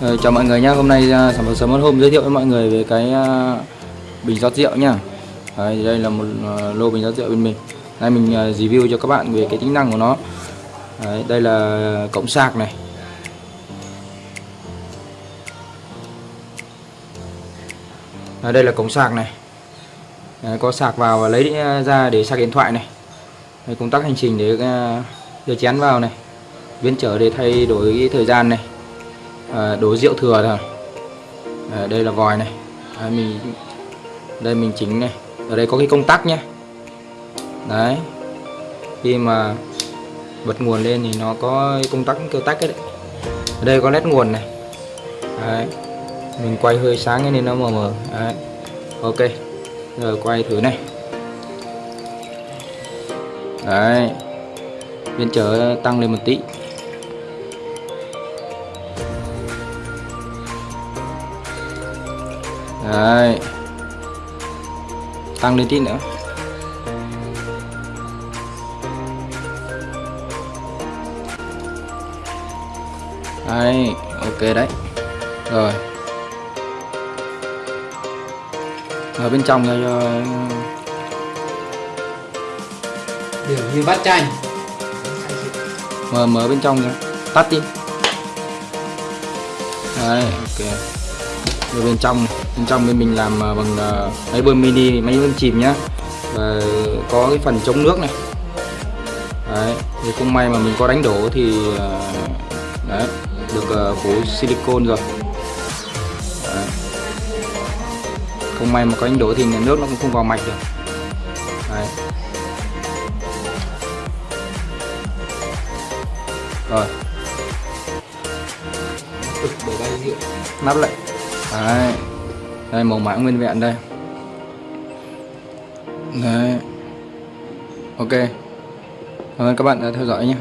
Ờ, chào mọi người nhé hôm nay uh, sản phẩm sớm hôm giới thiệu với mọi người về cái uh, bình rót rượu nhá. Đấy, đây là một uh, lô bình rót rượu bên mình. Nay mình uh, review cho các bạn về cái tính năng của nó. Đấy, đây là cổng sạc này. Đấy, đây là cổng sạc này. Đấy, có sạc vào và lấy ra để sạc điện thoại này. Đây, công tắc hành trình để uh, đưa chén vào này. Viên trở để thay đổi cái thời gian này à, đổ rượu thừa rồi à, đây là vòi này. À, mình đây mình chỉnh này. Ở đây có cái công tắc nhé đấy. Khi mà bật nguồn lên thì nó có công tắc kêu tách đấy. Ở đây có led nguồn này. Đấy. mình quay hơi sáng nên nó mờ mờ. Đấy. ok. Rồi quay thử này. Đấy. Bên chở tăng lên một tí. Đấy. Tăng lên tí nữa. Đấy, ok đấy. Rồi. Ở bên trong cho Kiểu như bát chanh mở mở bên trong ra. Tắt đi. Đấy, ok rồi bên trong bên trong bên mình làm à, bằng à, máy bơm mini, máy bơm chìm nhá. Và có cái phần chống nước này. Đấy, thì không may mà mình có đánh đổ thì à, đấy, được phủ silicon rồi. Đấy. không may mà có đánh đổ thì nước nó cũng không vào mạch được. Đấy. rồi nắp lại Đấy. Đây, màu mã nguyên vẹn đây. Đấy. Ok. Cảm ơn các bạn đã theo dõi nhé.